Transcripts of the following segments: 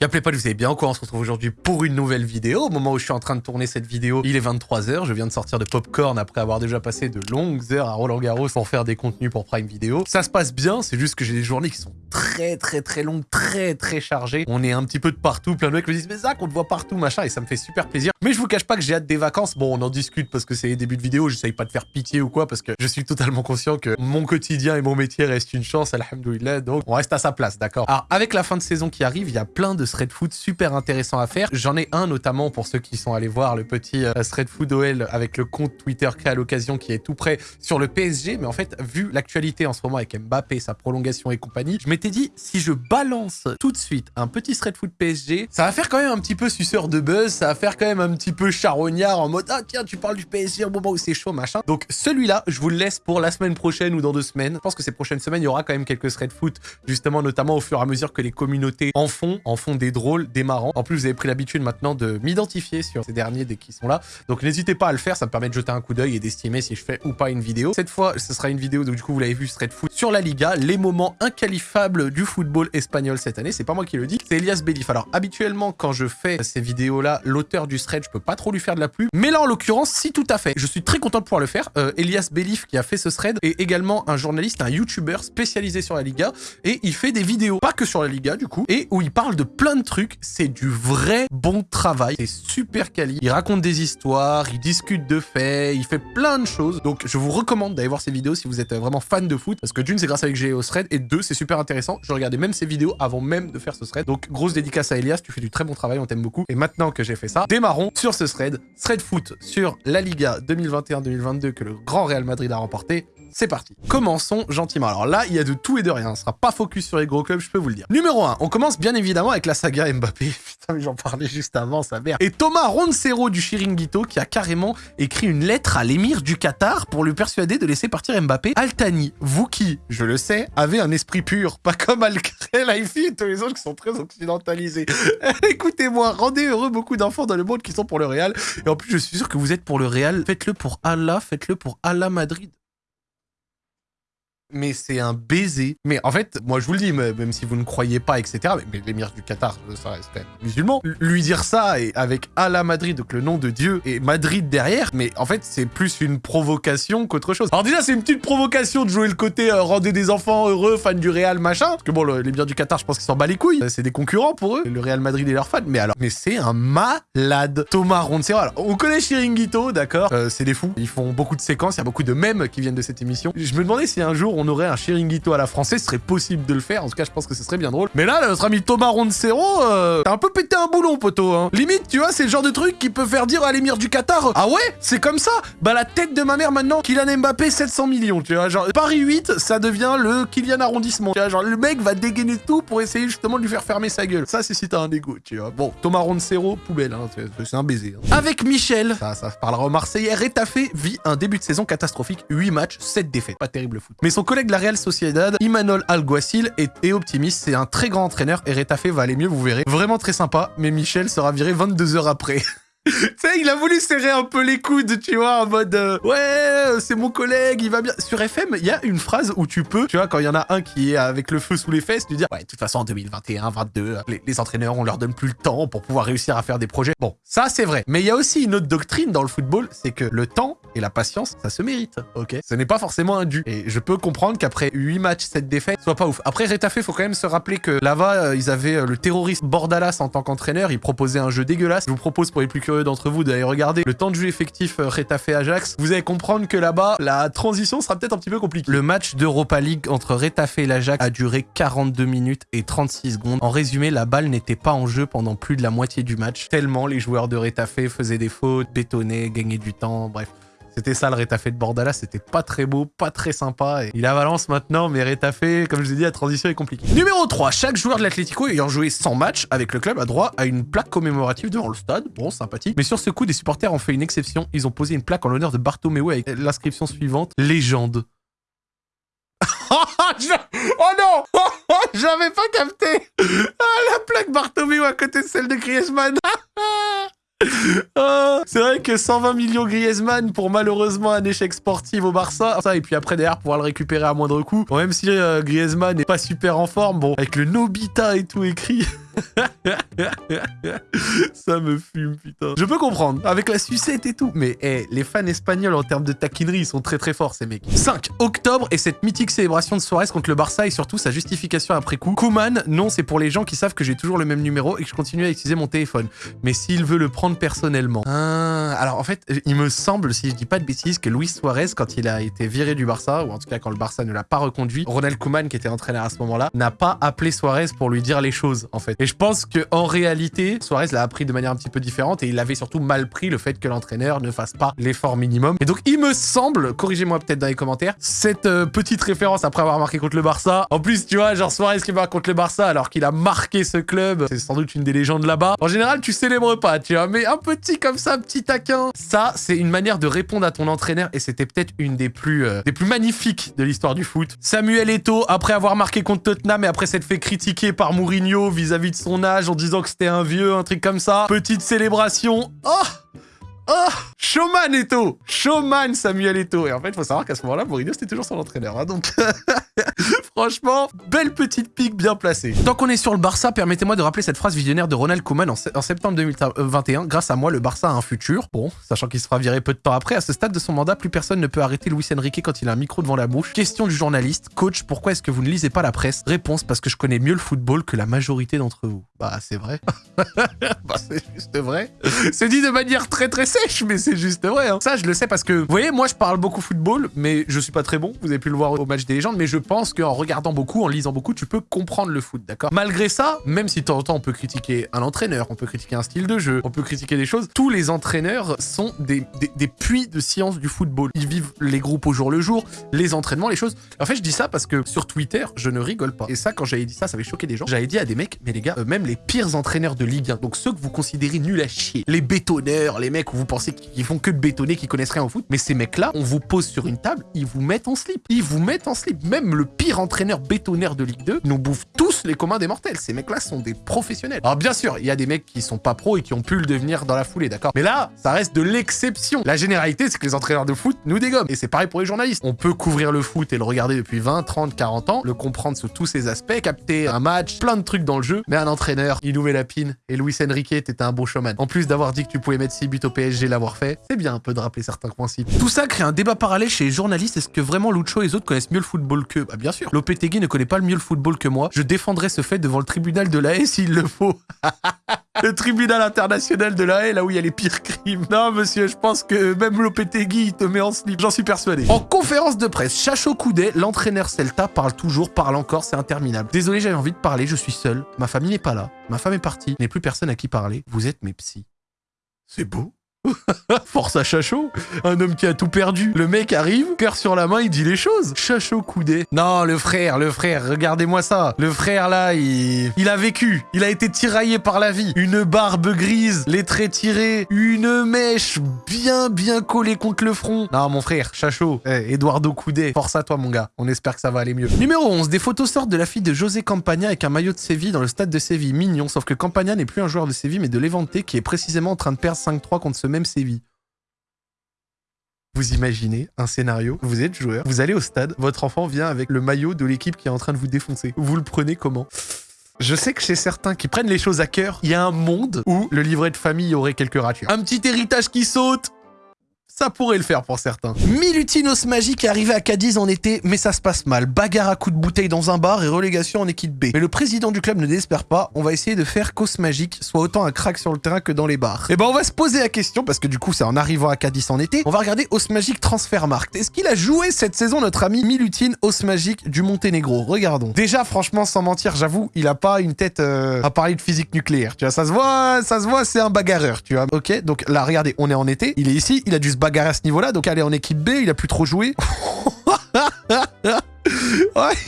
Y'a pas, vous avez bien quoi On se retrouve aujourd'hui pour une nouvelle vidéo. Au moment où je suis en train de tourner cette vidéo, il est 23h. Je viens de sortir de Popcorn après avoir déjà passé de longues heures à Roland Garros pour faire des contenus pour Prime Video. Ça se passe bien, c'est juste que j'ai des journées qui sont très très très longues, très très chargées. On est un petit peu de partout. Plein de mecs me disent, mais Zach, on te voit partout, machin, et ça me fait super plaisir. Mais je vous cache pas que j'ai hâte des vacances. Bon, on en discute parce que c'est les débuts de vidéo. J'essaye pas de faire pitié ou quoi parce que je suis totalement conscient que mon quotidien et mon métier restent une chance, alhamdoulilah. Donc, on reste à sa place, d'accord Alors, avec la fin de saison qui arrive, il y a plein de thread foot super intéressant à faire. J'en ai un notamment pour ceux qui sont allés voir le petit euh, thread food OL avec le compte Twitter créé à l'occasion qui est tout prêt sur le PSG. Mais en fait, vu l'actualité en ce moment avec Mbappé, sa prolongation et compagnie, je m'étais dit, si je balance tout de suite un petit thread foot PSG, ça va faire quand même un petit peu suceur de buzz, ça va faire quand même petit peu charognard en mode, ah tiens, tu parles du PSG au moment où c'est chaud, machin. Donc celui-là, je vous le laisse pour la semaine prochaine ou dans deux semaines. Je pense que ces prochaines semaines, il y aura quand même quelques thread foot, justement, notamment au fur et à mesure que les communautés en font, en font des drôles, des marrants en plus, vous avez pris l'habitude maintenant de m'identifier sur ces derniers dès qu'ils sont là. Donc n'hésitez pas à le faire, ça me permet de jeter un coup d'œil et d'estimer si je fais ou pas une vidéo. Cette fois, ce sera une vidéo, donc du coup, vous l'avez vu, Street Foot sur la Liga, les moments inqualifiables du football espagnol cette année. C'est pas moi qui le dis, c'est Elias Belif. Alors habituellement, quand je fais ces vidéos-là, l'auteur du thread, je peux pas trop lui faire de la pub. Mais là, en l'occurrence, si tout à fait. Je suis très content de pouvoir le faire. Euh, Elias Belif, qui a fait ce thread, est également un journaliste, un YouTuber spécialisé sur la Liga. Et il fait des vidéos, pas que sur la Liga, du coup, et où il parle de plein de trucs. C'est du vrai bon travail. C'est super quali. Il raconte des histoires, il discute de faits, il fait plein de choses. Donc, je vous recommande d'aller voir ses vidéos si vous êtes vraiment fan de foot. Parce que d'une, c'est grâce à j'ai au thread. Et deux, c'est super intéressant. Je regardais même ses vidéos avant même de faire ce thread. Donc, grosse dédicace à Elias. Tu fais du très bon travail. On t'aime beaucoup. Et maintenant que j'ai fait ça, démarrons sur ce thread. Thread foot sur la Liga 2021-2022 que le grand Real Madrid a remporté. C'est parti. Commençons gentiment. Alors là, il y a de tout et de rien. On sera pas focus sur les gros clubs, je peux vous le dire. Numéro 1, on commence bien évidemment avec la saga Mbappé. Putain, mais j'en parlais juste avant, sa mère. Et Thomas Roncero du Chiringuito qui a carrément écrit une lettre à l'émir du Qatar pour lui persuader de laisser partir Mbappé. Altani, vous qui, je le sais, avez un esprit pur, pas comme Alcré, Laifi et tous les autres qui sont très occidentalisés. Écoutez-moi, rendez heureux beaucoup d'enfants dans le monde qui sont pour le Real. Et en plus, je suis sûr que vous êtes pour le Real. Faites-le pour Allah, faites-le pour Allah Madrid mais c'est un baiser. Mais en fait, moi je vous le dis, même si vous ne croyez pas, etc., mais, l'émir du Qatar, ça reste musulman, lui dire ça et avec Allah Madrid, donc le nom de Dieu, et Madrid derrière, mais en fait c'est plus une provocation qu'autre chose. Alors déjà c'est une petite provocation de jouer le côté euh, rendez des enfants heureux, fans du Real, machin, parce que bon, l'émir du Qatar, je pense qu'ils s'en bat les couilles, c'est des concurrents pour eux, le Real Madrid et leurs fans, mais alors, mais c'est un malade. Thomas Roncero, alors on connaît Chiringuito, d'accord, euh, c'est des fous, ils font beaucoup de séquences, il y a beaucoup de mèmes qui viennent de cette émission. Je me demandais si un jour on aurait un Chiringuito à la française, ce serait possible de le faire. En tout cas, je pense que ce serait bien drôle. Mais là, notre ami Thomas Roncero, euh, t'as un peu pété un boulon, poteau. Hein. Limite, tu vois, c'est le genre de truc qui peut faire dire à l'émir du Qatar Ah ouais C'est comme ça? Bah, la tête de ma mère maintenant, Kylian Mbappé, 700 millions, tu vois. Genre, Paris 8, ça devient le Kylian arrondissement. Tu vois, genre, le mec va dégainer tout pour essayer justement de lui faire fermer sa gueule. Ça, c'est si t'as un ego, tu vois. Bon, Thomas Roncero, poubelle, hein, c'est un baiser. Hein. Avec Michel, ça, ça parlera au Marseillais, Rétafé vit un début de saison catastrophique. 8 matchs, 7 défaites. Pas terrible foot. Mais son collègue la Real Sociedad, Imanol Alguacil est, optimiste. C'est un très grand entraîneur et Retafe va aller mieux, vous verrez. Vraiment très sympa, mais Michel sera viré 22 heures après. tu sais, il a voulu serrer un peu les coudes, tu vois, en mode euh, ouais, euh, c'est mon collègue, il va bien. Sur FM, il y a une phrase où tu peux, tu vois, quand il y en a un qui est avec le feu sous les fesses, tu dis ouais, de toute façon en 2021, 22, les, les, entraîneurs, on leur donne plus le temps pour pouvoir réussir à faire des projets. Bon, ça c'est vrai. Mais il y a aussi une autre doctrine dans le football, c'est que le temps et la patience, ça se mérite, ok Ce n'est pas forcément un dû. Et je peux comprendre qu'après 8 matchs, cette défaite soit pas ouf. Après, Retafe, faut quand même se rappeler que là-bas, euh, ils avaient le terroriste Bordalas en tant qu'entraîneur, il proposait un jeu dégueulasse. Je vous propose pour les plus curieux d'entre vous d'aller regarder le temps de jeu effectif euh, Retafe Ajax, vous allez comprendre que là-bas, la transition sera peut-être un petit peu compliquée. Le match d'Europa League entre Retafe et l'Ajax a duré 42 minutes et 36 secondes. En résumé, la balle n'était pas en jeu pendant plus de la moitié du match, tellement les joueurs de Retafe faisaient des fautes, bétonnaient, gagnaient du temps, bref. C'était ça le Rétafé de Bordala, c'était pas très beau, pas très sympa. Il a Valence maintenant, mais Rétafé, comme je l'ai dit, la transition est compliquée. Numéro 3, chaque joueur de l'Atlético ayant joué 100 matchs avec le club a droit à une plaque commémorative devant le stade. Bon, sympathique. Mais sur ce coup, des supporters ont fait une exception. Ils ont posé une plaque en l'honneur de Bartomeu avec l'inscription suivante, légende. oh non J'avais pas capté ah, La plaque Bartomeu à côté de celle de Griezmann Ah, c'est vrai que 120 millions Griezmann pour malheureusement un échec sportif au Barça. Ça, et puis après derrière pouvoir le récupérer à moindre coût. Bon, même si euh, Griezmann n'est pas super en forme, bon, avec le Nobita et tout écrit. Ça me fume, putain. Je peux comprendre, avec la sucette et tout. Mais eh, les fans espagnols, en termes de taquinerie, ils sont très très forts, ces mecs. 5. Octobre et cette mythique célébration de Suarez contre le Barça et surtout sa justification après coup. Kuman, non, c'est pour les gens qui savent que j'ai toujours le même numéro et que je continue à utiliser mon téléphone. Mais s'il veut le prendre personnellement. Ah, alors en fait, il me semble, si je dis pas de bêtises, que Luis Suarez, quand il a été viré du Barça, ou en tout cas quand le Barça ne l'a pas reconduit, Ronald Koeman, qui était entraîneur à ce moment-là, n'a pas appelé Suarez pour lui dire les choses, en fait. Je pense que en réalité, Suarez l'a appris de manière un petit peu différente et il avait surtout mal pris le fait que l'entraîneur ne fasse pas l'effort minimum. Et donc, il me semble, corrigez-moi peut-être dans les commentaires, cette euh, petite référence après avoir marqué contre le Barça. En plus, tu vois, genre Suarez qui marque contre le Barça alors qu'il a marqué ce club, c'est sans doute une des légendes là-bas. En général, tu célèbres pas, tu vois, mais un petit comme ça, petit taquin. Ça, c'est une manière de répondre à ton entraîneur et c'était peut-être une des plus, euh, des plus magnifiques de l'histoire du foot. Samuel Eto'o, après avoir marqué contre Tottenham et après s'être fait critiquer par Mourinho vis-à-vis de son âge en disant que c'était un vieux, un truc comme ça. Petite célébration. Oh Oh Showman Eto Showman Samuel Eto Et en fait, il faut savoir qu'à ce moment-là, Mourinho, c'était toujours son entraîneur. Hein, donc, franchement, belle petite pique bien placée. Tant qu'on est sur le Barça, permettez-moi de rappeler cette phrase visionnaire de Ronald Koeman en, septembre 2021. Grâce à moi, le Barça a un futur. Bon, sachant qu'il sera viré peu de temps après, à ce stade de son mandat, plus personne ne peut arrêter Luis Enrique quand il a un micro devant la bouche. Question du journaliste. Coach, pourquoi est-ce que vous ne lisez pas la presse? Réponse, parce que je connais mieux le football que la majorité d'entre vous. Bah, c'est vrai. bah, c'est juste vrai. C'est dit de manière très très mais c'est juste vrai. Hein. Ça, je le sais parce que, vous voyez, moi, je parle beaucoup football, mais je suis pas très bon. Vous avez pu le voir au match des légendes, mais je pense qu'en regardant beaucoup, en lisant beaucoup, tu peux comprendre le foot, d'accord? Malgré ça, même si de temps en temps, on peut critiquer un entraîneur, on peut critiquer un style de jeu, on peut critiquer des choses, tous les entraîneurs sont des, puits de science du football. Ils vivent les groupes au jour le jour, les entraînements, les choses. En fait, je dis ça parce que sur Twitter, je ne rigole pas. Et ça, quand j'avais dit ça, ça avait choqué des gens. J'avais dit à des mecs, mais les gars, euh, même les pires entraîneurs de Ligue 1, donc ceux que vous considérez nuls à chier, les bétonneurs, les mecs où vous pensez qu'ils font que de bétonner, qui connaissent rien au foot. Mais ces mecs-là, on vous pose sur une table, ils vous mettent en slip. Ils vous mettent en slip. Même le pire entraîneur bétonnaire de Ligue 2 nous bouffe tous les communs des mortels. Ces mecs-là sont des professionnels. Alors bien sûr, il y a des mecs qui sont pas pros et qui ont pu le devenir dans la foulée, d'accord? Mais là, ça reste de l'exception. La généralité, c'est que les entraîneurs de foot nous dégomment. Et c'est pareil pour les journalistes. On peut couvrir le foot et le regarder depuis 20, 30, 40 ans, le comprendre sous tous ses aspects, capter un match, plein de trucs dans le jeu. Mais un entraîneur, il met la pine. Et Luis Enrique, t'étais un beau showman. En plus d'avoir dit que tu pouvais mettre 6 buts au PSG, l'avoir fait, c'est bien un peu de rappeler certains principes. Tout ça crée un débat parallèle chez les journalistes. Est-ce que vraiment Lucho et les autres connaissent mieux le football que Bah bien sûr. Lopetegui ne connaît pas le mieux le football que moi. Je défendrai ce fait devant le tribunal de la haie s'il le faut. le tribunal international de la haie, là où il y a les pires crimes. Non, monsieur, je pense que même Lopetegui, te met en slip. J'en suis persuadé. En conférence de presse, Chacho Coudet, l'entraîneur Celta, parle toujours, parle encore, c'est interminable. Désolé, j'avais envie de parler, je suis seul. Ma famille n'est pas là. Ma femme est partie. n'est plus personne à qui parler. Vous êtes mes psys. C'est beau. Force à Chachot, un homme qui a tout perdu. Le mec arrive, cœur sur la main, il dit les choses. Chachot coudé. Non, le frère, le frère, regardez-moi ça. Le frère là, il... il a vécu. Il a été tiraillé par la vie. Une barbe grise, les traits tirés, une mèche bien bien collée contre le front. Non, mon frère, Chachot, eh, Eduardo Coudé, force à toi mon gars. On espère que ça va aller mieux. Numéro 11, des photos sortent de la fille de José Campagna avec un maillot de Séville dans le stade de Séville. Mignon, sauf que Campagna n'est plus un joueur de Séville mais de Levante qui est précisément en train de perdre 5-3 contre ce même Séville. Vous imaginez un scénario, vous êtes joueur, vous allez au stade, votre enfant vient avec le maillot de l'équipe qui est en train de vous défoncer. Vous le prenez comment? Je sais que chez certains qui prennent les choses à cœur, il y a un monde où le livret de famille aurait quelques ratures. Un petit héritage qui saute, ça pourrait le faire pour certains. Milutinos Magique est arrivé à Cadiz en été, mais ça se passe mal. Bagarre à coups de bouteille dans un bar et relégation en équipe B. Mais le président du club ne désespère pas, on va essayer de faire qu'Os Magique soit autant un crack sur le terrain que dans les bars. Et eh ben on va se poser la question, parce que du coup c'est en arrivant à Cadiz en été, on va regarder Os Magique Transfermarkt. Est-ce qu'il a joué cette saison notre ami Milutin Os Magique du Monténégro? Regardons. Déjà franchement sans mentir, j'avoue, il a pas une tête euh, à parler de physique nucléaire. Tu vois, ça se voit, ça se voit, c'est un bagarreur, tu vois. Ok, donc là regardez, on est en été, il est ici, il a dû se bagarrer à ce niveau-là, donc aller en équipe B, il a plus trop joué.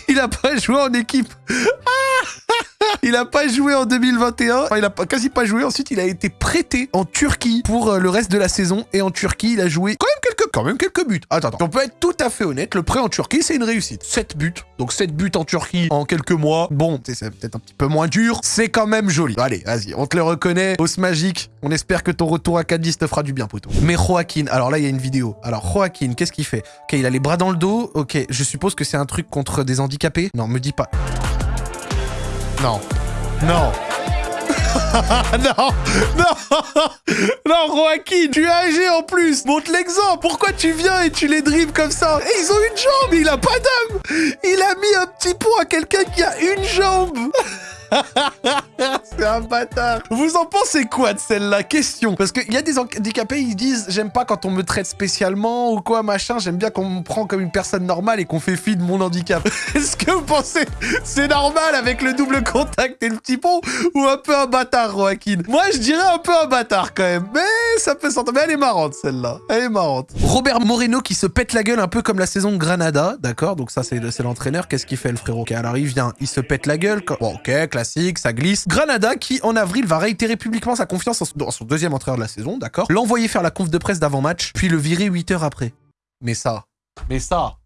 il a pas joué en équipe. il a pas joué en 2021. Enfin, il a pas, quasi pas joué. Ensuite, il a été prêté en Turquie pour euh, le reste de la saison. Et en Turquie, il a joué quand même quand même quelques buts. Attends. On peut être tout à fait honnête. Le prêt en Turquie, c'est une réussite. 7 buts. Donc 7 buts en Turquie en quelques mois. Bon, c'est peut-être un petit peu moins dur. C'est quand même joli. Allez, vas-y, on te le reconnaît. Os magique. On espère que ton retour à Cadiz te fera du bien, poteau. Mais Joaquin, alors là, il y a une vidéo. Alors, Joaquin, qu'est-ce qu'il fait? Ok, il a les bras dans le dos. Ok, je suppose que c'est un truc contre des handicapés? Non, me dis pas. Non. Non. non, non, non, Joaquin, tu es âgé en plus. Montre l'exemple. Pourquoi tu viens et tu les dribbles comme ça? Ils ont une jambe, il a pas d'âme. Il a mis un petit pot à quelqu'un qui a une jambe. C'est un bâtard. Vous en pensez quoi de celle-là? Question. Parce qu'il y a des handicapés, ils disent j'aime pas quand on me traite spécialement ou quoi, machin. J'aime bien qu'on me prend comme une personne normale et qu'on fait fi de mon handicap. Est-ce que vous pensez c'est normal avec le double contact et le petit pont ou un peu un bâtard, Joaquin? Moi, je dirais un peu un bâtard quand même. Mais ça peut s'entendre. Mais elle est marrante celle-là. Elle est marrante. Robert Moreno qui se pète la gueule un peu comme la saison Granada, d'accord? Donc ça, c'est l'entraîneur. Qu'est-ce qu'il fait le frérot? Ok, alors il vient, il se pète la gueule. Bon, ok, classique, ça glisse. Granada qui, en avril, va réitérer publiquement sa confiance dans son deuxième entraîneur de la saison, d'accord L'envoyer faire la conf de presse d'avant-match, puis le virer 8 heures après. Mais ça, mais ça,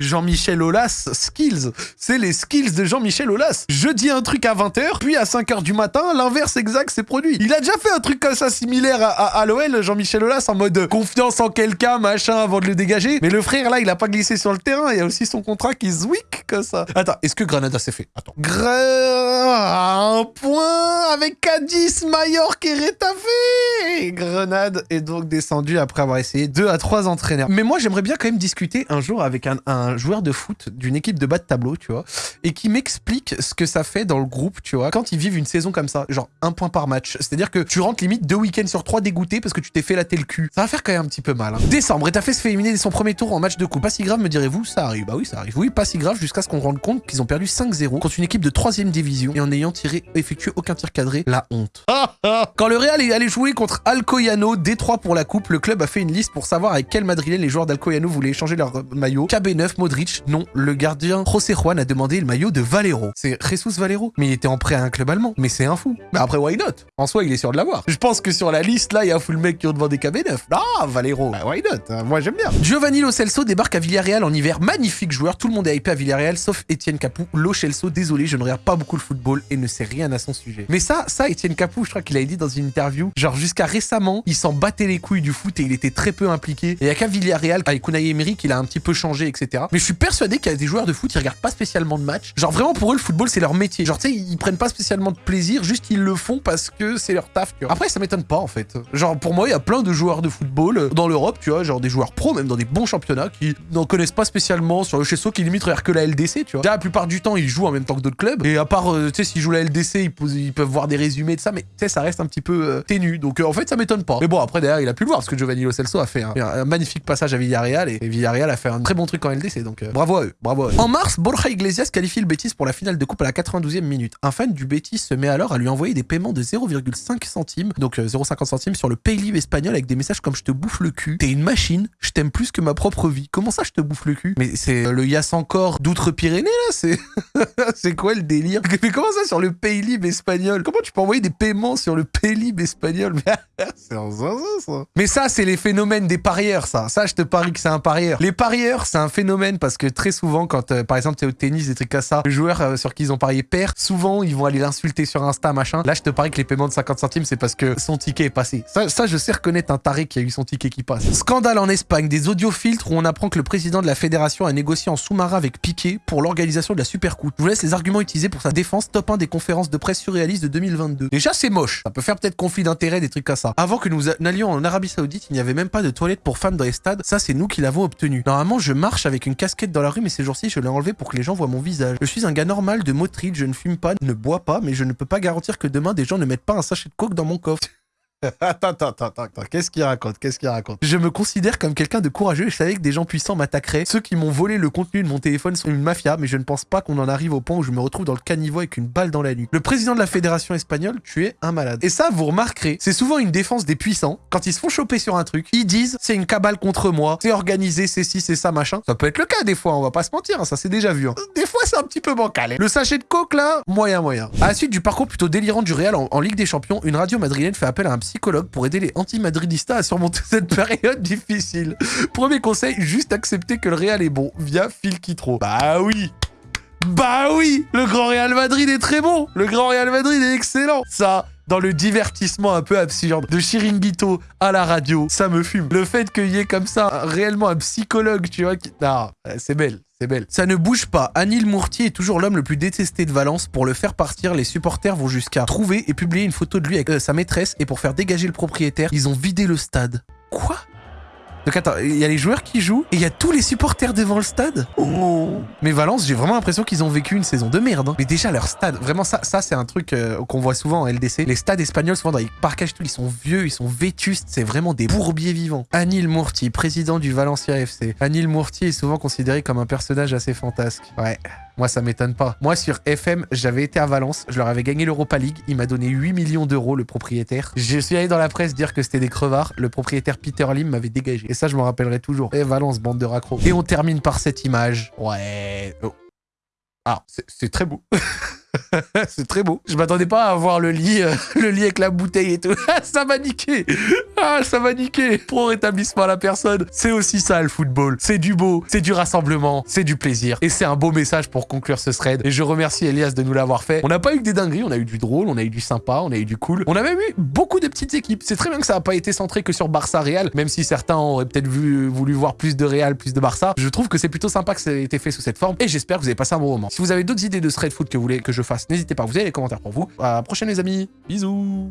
Jean-Michel Aulas skills. C'est les skills de Jean-Michel Aulas. Je dis un truc à 20h, puis à 5h du matin, l'inverse exact s'est produit. Il a déjà fait un truc comme ça similaire à, l'OL, Jean-Michel Aulas, en mode confiance en quelqu'un, machin, avant de le dégager. Mais le frère, là, il a pas glissé sur le terrain. Il y a aussi son contrat qui zwick comme ça. Attends, est-ce que Granada s'est fait? Attends. un point avec Cadiz, Mallorca et Rétafé. Grenade est donc descendu après avoir essayé deux à trois entraîneurs. Mais moi, j'aimerais bien quand même discuter un jour avec un joueur de foot d'une équipe de bas de tableau, tu vois, et qui m'explique ce que ça fait dans le groupe, tu vois, quand ils vivent une saison comme ça, genre un point par match. C'est-à-dire que tu rentres limite deux week-ends sur trois dégoûté parce que tu t'es fait la le cul. Ça va faire quand même un petit peu mal. Hein. Décembre, fait se fait éliminer dès son premier tour en match de coupe. Pas si grave, me direz-vous Ça arrive. Bah oui, ça arrive. Oui, pas si grave jusqu'à ce qu'on rende compte qu'ils ont perdu 5-0 contre une équipe de troisième division et en ayant tiré, effectué aucun tir cadré. La honte. Quand le Real est allé jouer contre Alcoyano, D3 pour la coupe, le club a fait une liste pour savoir avec quel madrilène les joueurs d'Alcoyano voulaient échanger leur maillot. KB9, Modric, non, le gardien José Juan a demandé le maillot de Valero. C'est Jesus Valero. Mais il était en prêt à un club allemand. Mais c'est un fou. Mais après, why not? En soi, il est sûr de l'avoir. Je pense que sur la liste, là, il y a un full mec qui ont demandé KB9. Ah, Valero. Bah, why not hein? Moi, j'aime bien. Giovanni Lo Celso débarque à Villarreal en hiver. Magnifique joueur. Tout le monde est hypé à Villarreal, sauf Etienne Capou. Lo Celso, désolé, je ne regarde pas beaucoup le football et ne sais rien à son sujet. Mais ça, ça, Etienne Capou, je crois qu'il a dit dans une interview, genre jusqu'à récemment, il s'en battait les couilles du foot et il était très peu impliqué. Et il y a qu'à Villarreal, avec Unai Emery, qu'il a un petit peu changé, etc. Mais je suis persuadé qu'il y a des joueurs de foot, ils regardent pas spécialement de match. Genre vraiment pour eux, le football, c'est leur métier. Genre, tu sais, ils prennent pas spécialement de plaisir, juste ils le font parce que c'est leur taf. Tu vois. Après, ça m'étonne pas en fait. Genre, pour moi, il y a plein de joueurs de football euh, dans l'Europe, tu vois, genre des joueurs pro, même dans des bons championnats, qui n'en connaissent pas spécialement sur le chesso, qui limite regardent que la LDC, tu vois. Déjà, la plupart du temps, ils jouent en même temps que d'autres clubs. Et à part, euh, tu sais, s'ils jouent la LDC, ils, peuvent voir des résumés de ça, mais tu sais, ça reste un petit peu euh, ténu. Donc, en fait, ça m'étonne pas. Mais bon, après, derrière, il a pu le voir, parce que Giovanni Lo Celso a fait un, magnifique passage à Villarreal, et, Villarreal a fait un très bon truc en LDC. Donc, bravo à eux, bravo à eux. En mars, Borja Iglesias qualifie le Betis pour la finale de coupe à la 92e minute. Un fan du Betis se met alors à lui envoyer des paiements de 0,5 centimes, donc 0,50 euh, centimes sur le Paylib espagnol avec des messages comme je te bouffe le cul, t'es une machine, je t'aime plus que ma propre vie. Comment ça je te bouffe le cul Mais c'est euh, le Yass encore d'outre-Pyrénées là C'est c'est quoi le délire? Mais comment ça sur le Paylib espagnol? Comment tu peux envoyer des paiements sur le Paylib espagnol? C'est un ça. Mais ça c'est les phénomènes des parieurs ça. Ça je te parie que c'est un parieur. Les parieurs c'est un phénomène parce que très souvent quand euh, par exemple t'es au tennis des trucs comme ça, le joueur euh, sur qui ils ont parié perd, souvent ils vont aller l'insulter sur Insta, machin. Là, je te parie que les paiements de 50 centimes, c'est parce que son ticket est passé. Ça, je sais reconnaître un taré qui a eu son ticket qui passe. Scandale en Espagne, des audiofiltres où on apprend que le président de la fédération a négocié en sous-marin avec Piqué pour l'organisation de la Super Coupe. Je vous laisse les arguments utilisés pour sa défense, top 1 des conférences de presse surréalistes de 2022. Déjà, c'est moche. Ça peut faire peut-être conflit d'intérêt, des trucs comme ça. Avant que nous n'allions en Arabie Saoudite, il n'y avait même pas de toilettes pour femmes dans les stades. Ça, c'est nous qui l'avons obtenu. Normalement, je marche avec une casquette dans la rue, mais ces jours-ci, je l'ai enlevé pour que les gens voient mon visage. Je suis un gars normal de Motril, je ne fume pas, ne bois pas, mais je ne peux pas garantir que demain des gens ne mettent pas un sachet de coke dans mon coffre. attends, attends, attends, attends. Qu'est-ce qu'il raconte? Qu'est-ce qu'il raconte? Je me considère comme quelqu'un de courageux et je savais que des gens puissants m'attaqueraient. Ceux qui m'ont volé le contenu de mon téléphone sont une mafia, mais je ne pense pas qu'on en arrive au point où je me retrouve dans le caniveau avec une balle dans la nuque. Le président de la fédération espagnole, tu es un malade. Et ça, vous remarquerez, c'est souvent une défense des puissants. Quand ils se font choper sur un truc, ils disent c'est une cabale contre moi, c'est organisé, c'est ci, c'est ça, machin. Ça peut être le cas des fois, on va pas se mentir, hein, ça c'est déjà vu. Hein. Des fois, c'est un petit peu bancal. Hein. Le sachet de coke là, moyen, moyen. À la suite du parcours plutôt délirant du Real en, en Ligue des Champions, une radio madrilène fait appel à un psychologue pour aider les anti-madridistas à surmonter cette période difficile. Premier conseil, juste accepter que le Real est bon via Phil Kitro. Bah oui Bah oui Le Grand Real Madrid est très bon Le Grand Real Madrid est excellent Ça dans le divertissement un peu absurde de Chiringuito à la radio, ça me fume. Le fait qu'il y ait comme ça réellement un psychologue, tu vois, qui... Non, c'est belle, C'est belle. Ça ne bouge pas. Anil Mourtier est toujours l'homme le plus détesté de Valence. Pour le faire partir, les supporters vont jusqu'à trouver et publier une photo de lui avec euh, sa maîtresse. Et pour faire dégager le propriétaire, ils ont vidé le stade. Quoi? Donc attends, il y a les joueurs qui jouent et il y a tous les supporters devant le stade oh. Mais Valence, j'ai vraiment l'impression qu'ils ont vécu une saison de merde. Hein. Mais déjà, leur stade, vraiment ça, ça c'est un truc euh, qu'on voit souvent en LDC. Les stades espagnols, souvent dans les parcages, tout, ils sont vieux, ils sont vétustes, c'est vraiment des bourbiers vivants. Anil Mourti, président du Valencia FC. Anil Mourti est souvent considéré comme un personnage assez fantasque. Ouais. Moi, ça m'étonne pas. Moi, sur FM, j'avais été à Valence, je leur avais gagné l'Europa League. Il m'a donné 8 millions d'euros, le propriétaire. Je suis allé dans la presse dire que c'était des crevards. Le propriétaire Peter Lim m'avait dégagé. Et ça, je me rappellerai toujours. Et Valence, bande de raccros. Et on termine par cette image. Ouais. Oh. Ah, c'est très beau. c'est très beau. Je m'attendais pas à voir le lit, euh, le lit avec la bouteille et tout. ça m'a niqué. Ah, ça m'a niqué. Pro rétablissement à la personne. C'est aussi ça le football. C'est du beau, c'est du rassemblement, c'est du plaisir. Et c'est un beau message pour conclure ce thread. Et je remercie Elias de nous l'avoir fait. On n'a pas eu que des dingueries, on a eu du drôle, on a eu du sympa, on a eu du cool. On a même eu beaucoup de petites équipes. C'est très bien que ça n'a pas été centré que sur Barça Real, même si certains auraient peut-être voulu voir plus de Real, plus de Barça. Je trouve que c'est plutôt sympa que ça ait été fait sous cette forme. Et j'espère que vous avez passé un bon moment. Si vous avez d'autres idées de thread foot que vous voulez que fasse, n'hésitez pas, vous avez les commentaires pour vous. À la prochaine les amis, bisous